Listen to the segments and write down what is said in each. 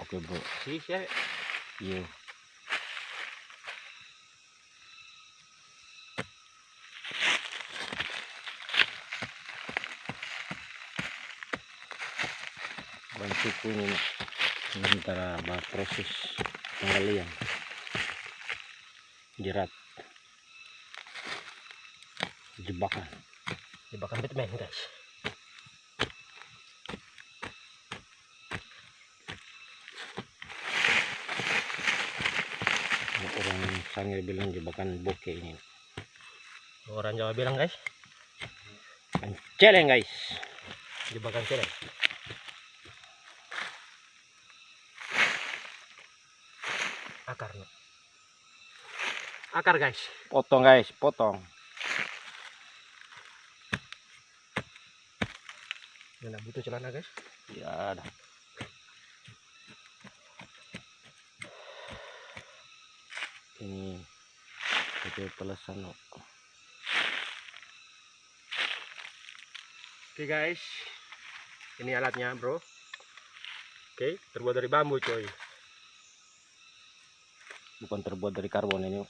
Oke bro. sih ya Iya. Bantuku ini sementara proses penggalian jerat. Jebakan. Jebakan Batman guys orang sanggir bilang jebakan bokeh ini. Orang Jawa bilang guys. Celeng guys. Jebakan celeng. Akar no. akar guys. Potong guys. Potong. Nggak butuh celana guys? Ya ada ini itu pelesan. Oke guys, ini alatnya bro. Oke, terbuat dari bambu coy. bukan terbuat dari karbon ini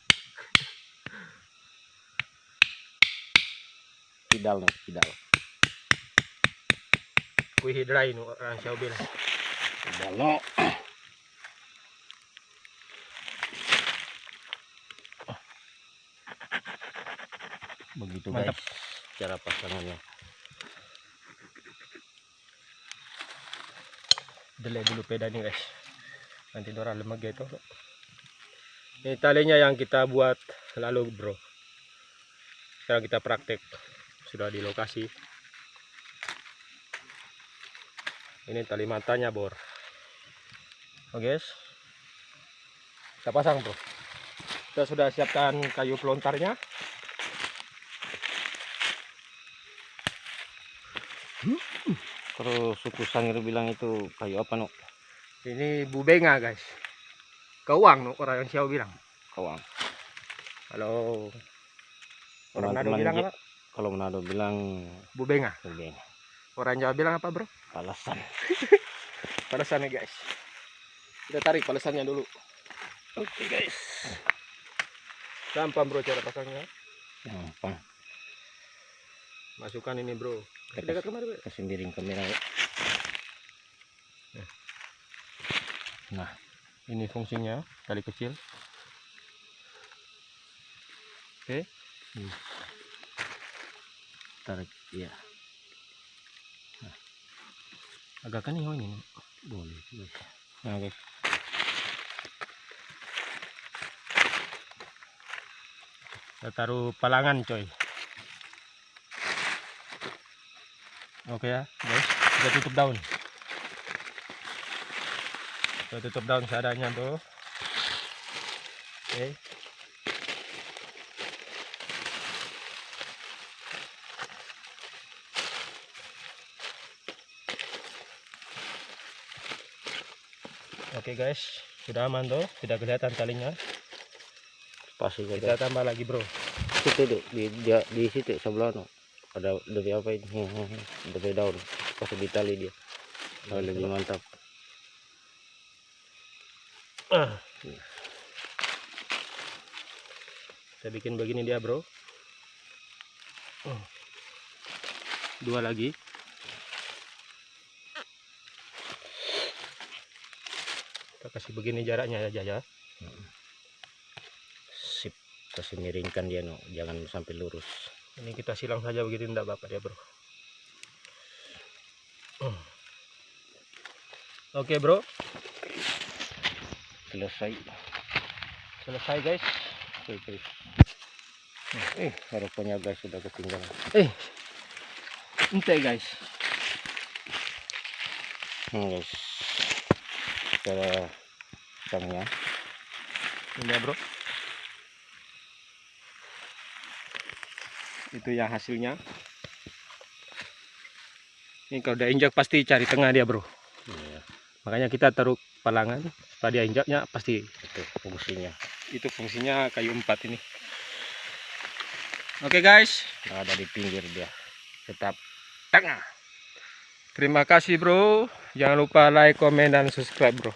kidal no, kidal Kui hidrai nu orang bilang. kidal no. Begitu Mantap. guys cara pasangannya Delay dulu peda nih guys. Nanti Dora lemag itu. Ini talinya yang kita buat lalu bro. Sekarang kita praktek. Sudah di lokasi. Ini tali matanya bor. Oke guys. Kita pasang bro. Kita sudah siapkan kayu pelontarnya. Kalau suku sangir bilang itu kayu apa no Ini bubenga guys. Keuang no orang yang siapa bilang. kawang Kalau orang Nado Teman-teman bilang apa? kalau Manado bilang Bubenga. Ubeng Orang Jawa bilang apa bro? palasan Palesannya guys. Kita tarik palesannya dulu. oke guys Gampang bro cara pasangnya. gampang Masukkan ini bro. Kita Dekat kemari bro. kasih miring kamera ya. Nah, ini fungsinya tali kecil. Oke. tarik ya Agak kan ini. boleh guys nah guys Kita taruh palangan coy. Oke ya guys. Kita tutup daun. Kita tutup daun seadanya bro. Oke. Oke guys, sudah aman tuh, tidak kelihatan talinya. pasti Kita tambah lagi bro. itu tuh di, di, di situ sebelah no ada dari apa ini dari daun pas di tali dia oh, lebih mantap Ah. Saya bikin begini dia bro. Oh. Dua lagi. Kita kasih begini jaraknya aja ya. sip kasih miringkan dia no jangan sampai lurus Ini kita silang saja begini enggak bapak ya bro. Oh. Oke bro, selesai selesai guys. oke guys eh harapannya guys sudah ketinggalan Eh, ente guys. hmm, guys cara pasangnya Ini ya bro. Itu yang hasilnya. Ini kalau udah injak pasti cari tengah dia bro. Iya, Makanya kita taruh palangan supaya dia injaknya pasti. itu fungsinya Itu fungsinya kayu empat ini. Oke guys, Nggak ada di pinggir dia tetap tengah. Terima kasih bro. Jangan lupa like, komen, dan subscribe bro.